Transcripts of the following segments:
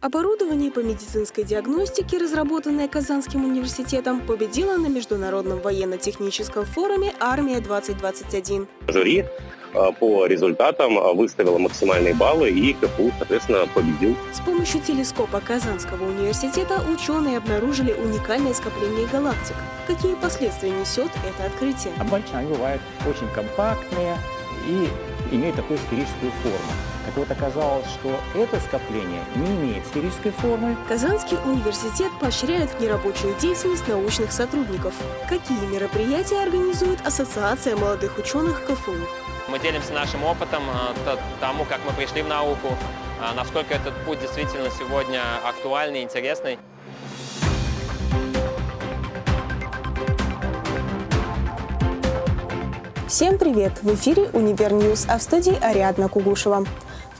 Оборудование по медицинской диагностике, разработанное Казанским университетом, победило на Международном военно-техническом форуме «Армия-2021». Жюри э, по результатам э, выставило максимальные баллы, и КФУ, соответственно, победил. С помощью телескопа Казанского университета ученые обнаружили уникальное скопление галактик. Какие последствия несет это открытие? Обычно они бывают очень компактные и имеют такую сферическую форму. Так вот, оказалось, что это скопление не имеет сферической формы. Казанский университет поощряет нерабочую деятельность научных сотрудников. Какие мероприятия организует Ассоциация молодых ученых КФУ? Мы делимся нашим опытом, э, тому, как мы пришли в науку, э, насколько этот путь действительно сегодня актуальный, интересный. Всем привет! В эфире «Универньюз», а в студии Ариадна Кугушева.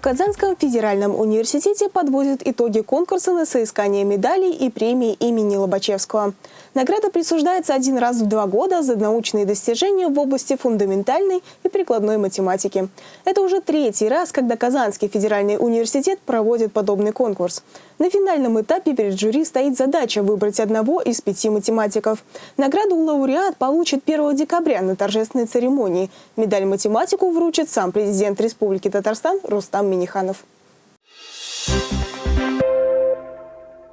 В Казанском федеральном университете подводят итоги конкурса на соискание медалей и премии имени Лобачевского. Награда присуждается один раз в два года за научные достижения в области фундаментальной и прикладной математики. Это уже третий раз, когда Казанский федеральный университет проводит подобный конкурс. На финальном этапе перед жюри стоит задача выбрать одного из пяти математиков. Награду лауреат получит 1 декабря на торжественной церемонии. Медаль математику вручит сам президент Республики Татарстан Рустам Миниханов.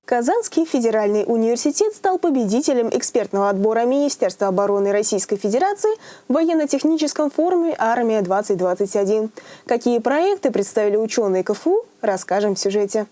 Казанский федеральный университет стал победителем экспертного отбора Министерства обороны Российской Федерации в военно-техническом форуме «Армия-2021». Какие проекты представили ученые КФУ, расскажем в сюжете.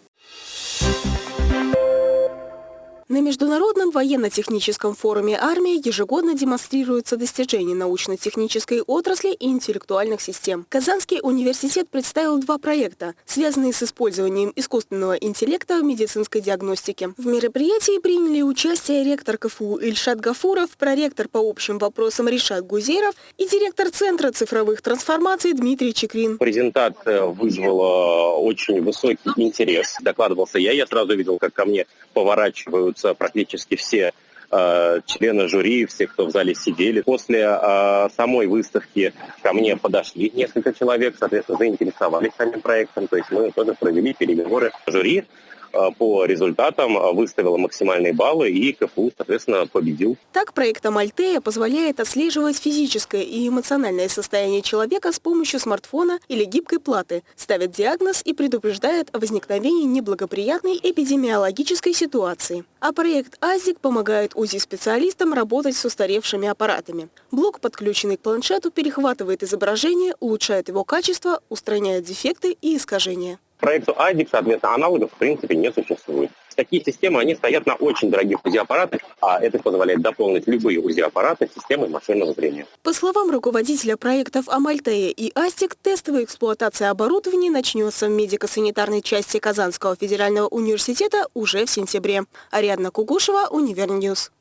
На Международном военно-техническом форуме «Армия» ежегодно демонстрируются достижения научно-технической отрасли и интеллектуальных систем. Казанский университет представил два проекта, связанные с использованием искусственного интеллекта в медицинской диагностике. В мероприятии приняли участие ректор КФУ Ильшат Гафуров, проректор по общим вопросам Ришат Гузеров и директор Центра цифровых трансформаций Дмитрий Чекрин. Презентация вызвала очень высокий интерес. Докладывался я, я сразу видел, как ко мне поворачивают собираются практически все э, члены жюри, все, кто в зале сидели. После э, самой выставки ко мне подошли несколько человек, соответственно, заинтересовались самим проектом. То есть мы тоже провели переговоры жюри. Э, по результатам э, выставила максимальные баллы, и КФУ, соответственно, победил. Так, проект Амальтея позволяет отслеживать физическое и эмоциональное состояние человека с помощью смартфона или гибкой платы, ставит диагноз и предупреждает о возникновении неблагоприятной эпидемиологической ситуации. А проект АЗИК помогает УЗИ-специалистам работать с устаревшими аппаратами. Блок, подключенный к планшету, перехватывает изображение, улучшает его качество, устраняет дефекты и искажения. Проекту ADIC, соответственно, аналогов в принципе не существует. Такие системы, они стоят на очень дорогих УЗИ-аппаратах, а это позволяет дополнить любые УЗИ-аппараты системой машинного зрения. По словам руководителя проектов Амальтея и Астик, тестовая эксплуатация оборудования начнется в медико-санитарной части Казанского федерального университета уже в сентябре. Ариадна Кугушева, Универньюз.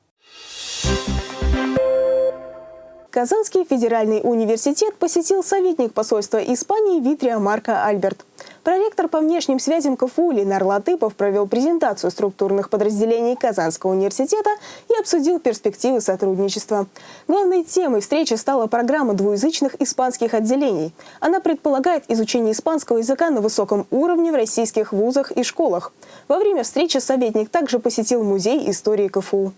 Казанский федеральный университет посетил советник посольства Испании Витрия Марко Альберт. Проректор по внешним связям КФУ Ленар Латыпов провел презентацию структурных подразделений Казанского университета и обсудил перспективы сотрудничества. Главной темой встречи стала программа двуязычных испанских отделений. Она предполагает изучение испанского языка на высоком уровне в российских вузах и школах. Во время встречи советник также посетил музей истории КФУ.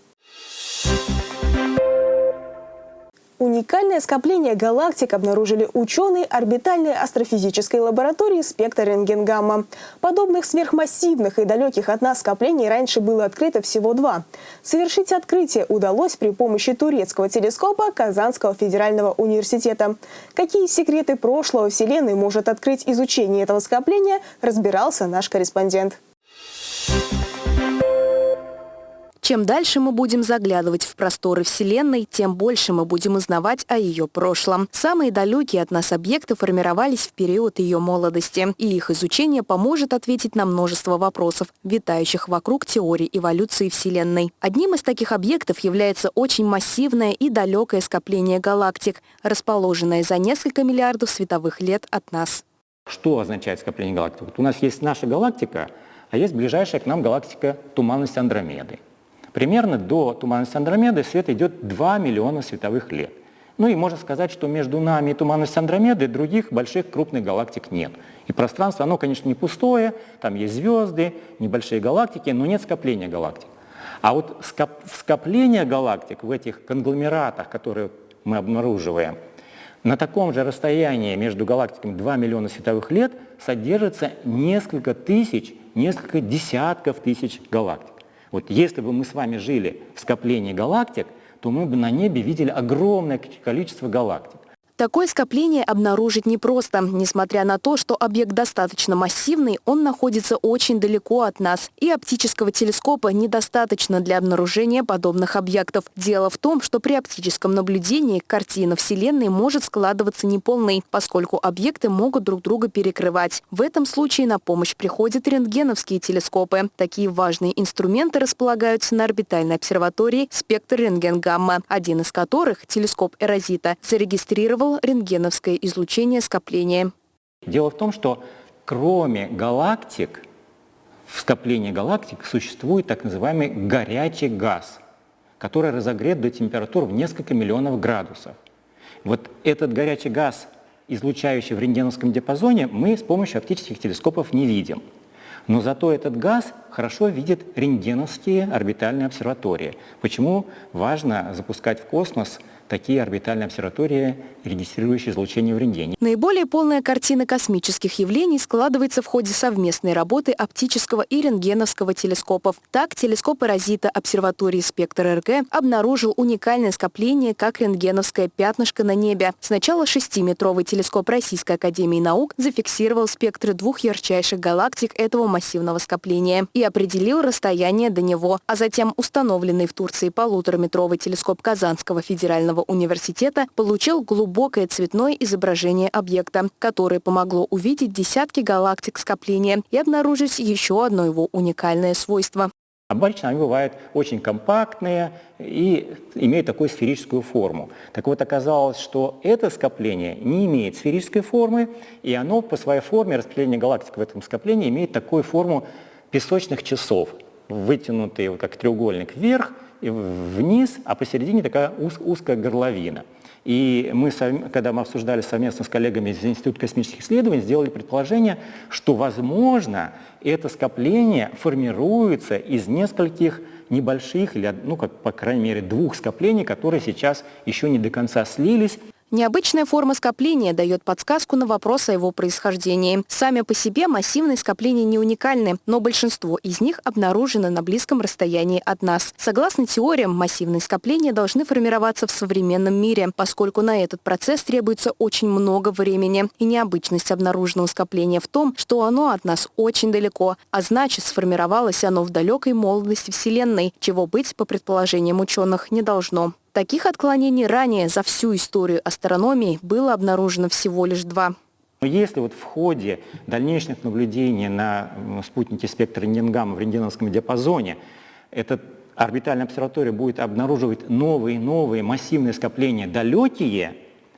Уникальное скопление галактик обнаружили ученые орбитальной астрофизической лаборатории спектр рентгенгамма. Подобных сверхмассивных и далеких от нас скоплений раньше было открыто всего два. Совершить открытие удалось при помощи турецкого телескопа Казанского федерального университета. Какие секреты прошлого Вселенной может открыть изучение этого скопления, разбирался наш корреспондент. Чем дальше мы будем заглядывать в просторы Вселенной, тем больше мы будем узнавать о ее прошлом. Самые далекие от нас объекты формировались в период ее молодости, и их изучение поможет ответить на множество вопросов, витающих вокруг теории эволюции Вселенной. Одним из таких объектов является очень массивное и далекое скопление галактик, расположенное за несколько миллиардов световых лет от нас. Что означает скопление галактик? Вот у нас есть наша галактика, а есть ближайшая к нам галактика туманность Андромеды. Примерно до туманности Андромеды свет идет 2 миллиона световых лет. Ну и можно сказать, что между нами и туманностью Андромеды других больших крупных галактик нет. И пространство, оно, конечно, не пустое, там есть звезды, небольшие галактики, но нет скопления галактик. А вот скоп скопление галактик в этих конгломератах, которые мы обнаруживаем, на таком же расстоянии между галактиками 2 миллиона световых лет содержится несколько тысяч, несколько десятков тысяч галактик. Вот если бы мы с вами жили в скоплении галактик, то мы бы на небе видели огромное количество галактик. Такое скопление обнаружить непросто. Несмотря на то, что объект достаточно массивный, он находится очень далеко от нас. И оптического телескопа недостаточно для обнаружения подобных объектов. Дело в том, что при оптическом наблюдении картина Вселенной может складываться неполной, поскольку объекты могут друг друга перекрывать. В этом случае на помощь приходят рентгеновские телескопы. Такие важные инструменты располагаются на орбитальной обсерватории «Спектр рентген-гамма», один из которых, телескоп Эрозита, зарегистрировал использовал рентгеновское излучение скопления. Дело в том, что кроме галактик, в скоплении галактик существует так называемый горячий газ, который разогрет до температур в несколько миллионов градусов. Вот этот горячий газ, излучающий в рентгеновском диапазоне, мы с помощью оптических телескопов не видим. Но зато этот газ хорошо видит рентгеновские орбитальные обсерватории. Почему важно запускать в космос такие орбитальные обсерватории, регистрирующие излучение в рентгене. Наиболее полная картина космических явлений складывается в ходе совместной работы оптического и рентгеновского телескопов. Так, телескоп Эрозита обсерватории «Спектр РГ» обнаружил уникальное скопление, как рентгеновское пятнышко на небе. Сначала шестиметровый телескоп Российской Академии Наук зафиксировал спектры двух ярчайших галактик этого массивного скопления и определил расстояние до него, а затем установленный в Турции полутораметровый телескоп Казанского федерального Федерального университета получил глубокое цветное изображение объекта, которое помогло увидеть десятки галактик скопления и обнаружить еще одно его уникальное свойство. Обычно они бывают очень компактные и имеют такую сферическую форму. Так вот, оказалось, что это скопление не имеет сферической формы, и оно по своей форме, распределение галактик в этом скоплении, имеет такую форму песочных часов, вытянутые как треугольник вверх – вниз, а посередине такая уз, узкая горловина. И мы, когда мы обсуждали совместно с коллегами из Института космических исследований, сделали предположение, что, возможно, это скопление формируется из нескольких небольших, или, ну, как, по крайней мере, двух скоплений, которые сейчас еще не до конца слились. Необычная форма скопления дает подсказку на вопрос о его происхождении. Сами по себе массивные скопления не уникальны, но большинство из них обнаружено на близком расстоянии от нас. Согласно теориям, массивные скопления должны формироваться в современном мире, поскольку на этот процесс требуется очень много времени. И необычность обнаруженного скопления в том, что оно от нас очень далеко, а значит сформировалось оно в далекой молодости Вселенной, чего быть, по предположениям ученых, не должно. Таких отклонений ранее за всю историю астрономии было обнаружено всего лишь два. Если вот в ходе дальнейших наблюдений на спутнике спектра рентгенгамма в рентгеновском диапазоне эта орбитальная обсерватория будет обнаруживать новые и новые массивные скопления далекие,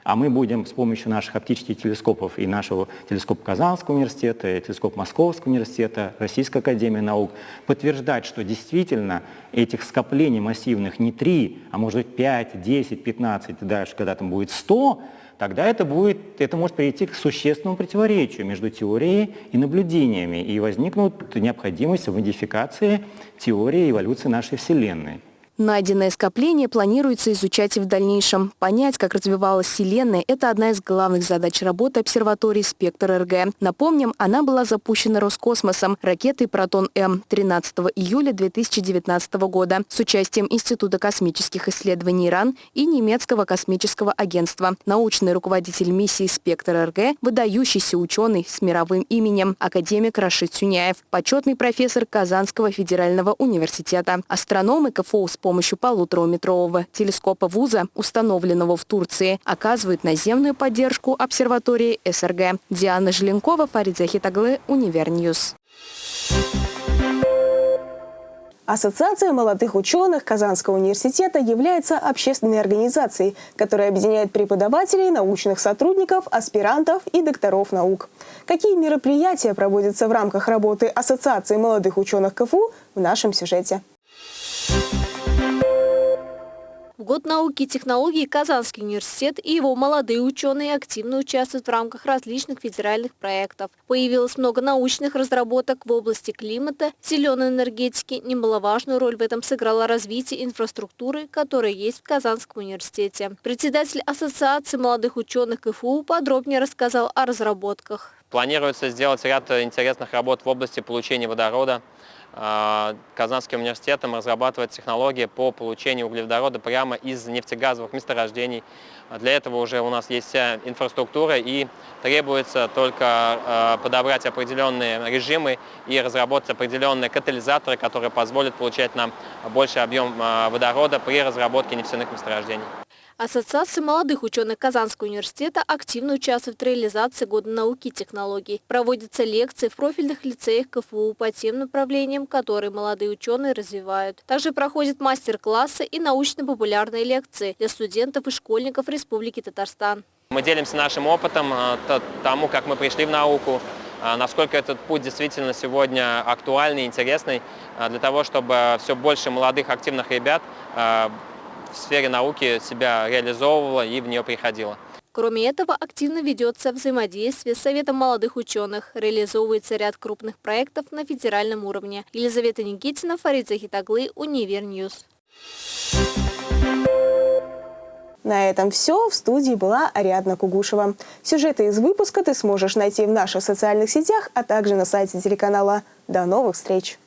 а мы будем с помощью наших оптических телескопов и нашего телескопа Казанского университета, и телескоп Московского университета, Российской академии наук подтверждать, что действительно этих скоплений массивных не 3, а может быть 5, 10, 15, дальше когда там будет 100, тогда это, будет, это может привести к существенному противоречию между теорией и наблюдениями, и возникнут необходимость в модификации теории эволюции нашей Вселенной. Найденное скопление планируется изучать и в дальнейшем. Понять, как развивалась Вселенная – это одна из главных задач работы обсерватории «Спектр РГ». Напомним, она была запущена Роскосмосом ракетой «Протон-М» 13 июля 2019 года с участием Института космических исследований Иран и немецкого космического агентства. Научный руководитель миссии «Спектр РГ» – выдающийся ученый с мировым именем, академик Рашид Сюняев, почетный профессор Казанского федерального университета, астрономы КФУ с помощью полутораметрового телескопа ВУЗа, установленного в Турции, оказывают наземную поддержку обсерватории СРГ. Диана Желенкова, Фарид Захитаглы, Универньюз. Ассоциация молодых ученых Казанского университета является общественной организацией, которая объединяет преподавателей, научных сотрудников, аспирантов и докторов наук. Какие мероприятия проводятся в рамках работы Ассоциации молодых ученых КФУ в нашем сюжете. В год науки и технологий Казанский университет и его молодые ученые активно участвуют в рамках различных федеральных проектов. Появилось много научных разработок в области климата, зеленой энергетики. Немаловажную роль в этом сыграло развитие инфраструктуры, которая есть в Казанском университете. Председатель Ассоциации молодых ученых КФУ подробнее рассказал о разработках. Планируется сделать ряд интересных работ в области получения водорода. А, Казанским университетом разрабатывает технологии по получению углеводорода прямо из нефтегазовых месторождений. Для этого уже у нас есть вся инфраструктура и требуется только а, подобрать определенные режимы и разработать определенные катализаторы, которые позволят получать нам больший объем а, водорода при разработке нефтяных месторождений. Ассоциация молодых ученых Казанского университета активно участвует в реализации Года науки и технологий. Проводятся лекции в профильных лицеях КФУ по тем направлениям, которые молодые ученые развивают. Также проходят мастер-классы и научно-популярные лекции для студентов и школьников Республики Татарстан. Мы делимся нашим опытом, э, тому, как мы пришли в науку, э, насколько этот путь действительно сегодня актуальный, интересный, э, для того, чтобы все больше молодых активных ребят в сфере науки себя реализовывала и в нее приходила. Кроме этого, активно ведется взаимодействие с Советом молодых ученых. Реализовывается ряд крупных проектов на федеральном уровне. Елизавета Никитина, Фарид Захитаглы, Универньюз. На этом все. В студии была Ариадна Кугушева. Сюжеты из выпуска ты сможешь найти в наших социальных сетях, а также на сайте телеканала. До новых встреч!